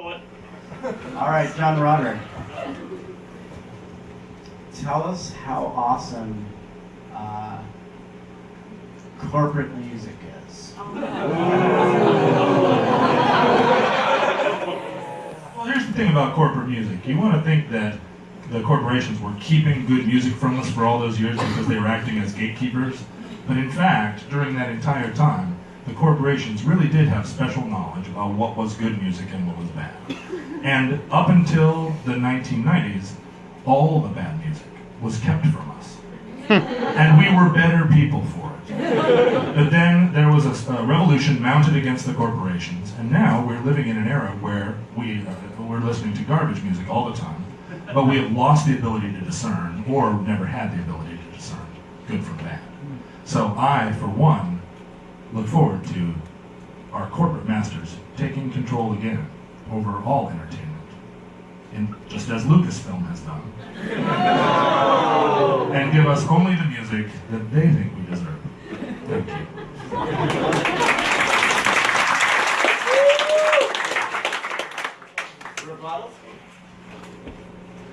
All right, John Roderick. Tell us how awesome uh, corporate music is. Well, here's the thing about corporate music. You want to think that the corporations were keeping good music from us for all those years because they were acting as gatekeepers. But in fact, during that entire time, the corporations really did have special knowledge about what was good music and what was bad. And up until the 1990s, all the bad music was kept from us. and we were better people for it. But then there was a, a revolution mounted against the corporations, and now we're living in an era where we, uh, we're listening to garbage music all the time, but we have lost the ability to discern, or never had the ability to discern, good from bad. So I, for one, look forward to our corporate masters taking control again over all entertainment, in, just as Lucasfilm has done, and give us only the music that they think we deserve. Thank you.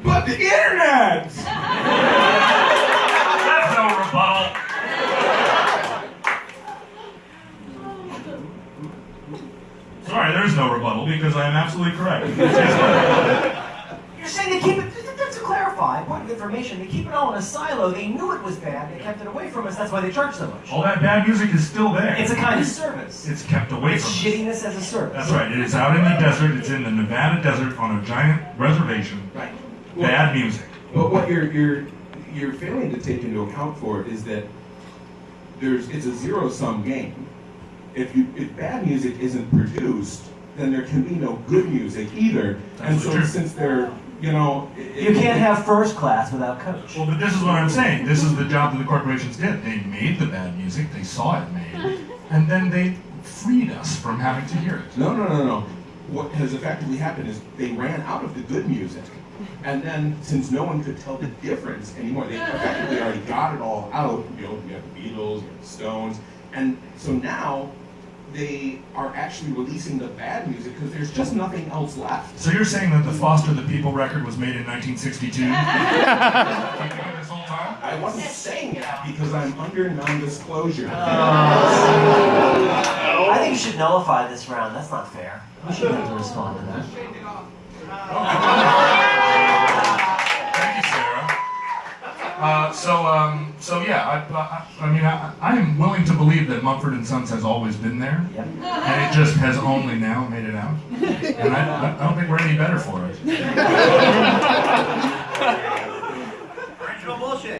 But the internet! That's no rebuttal. Sorry, there's no rebuttal because I am absolutely correct. You're saying they keep it, just to clarify, point of information, they keep it all in a silo. They knew it was bad, they kept it away from us, that's why they charge so much. All that bad music is still there. It's a kind of service. It's kept away It's from us. shittiness as a service. That's right. It is out in the desert. It's in the Nevada desert on a giant reservation. Right. Bad music. But what you're you're you're failing to take into account for is that there's it's a zero sum game. If you if bad music isn't produced, then there can be no good music either. and so true. since they're you know it- You can't have first class without coach. Well, but this is what I'm saying. This is the job that the corporations did. They made the bad music. They saw it made, and then they freed us from having to hear it. No, no, no, no. What has effectively happened is they ran out of the good music. And then, since no one could tell the difference anymore, they effectively already got it all out. You know, you have the Beatles, you have the Stones. And so now they are actually releasing the bad music because there's just nothing else left. So you're saying that the Foster the People record was made in 1962? Keeping it this whole time? I wasn't saying that because I'm under non disclosure. Oh. I think you should nullify this round. That's not fair. You shouldn't have to respond to that. Uh, so, um, so yeah, I, I, I mean, I, I am willing to believe that Mumford and Sons has always been there, Yep. and it just has only now made it out. And I, I don't think we're any better for it.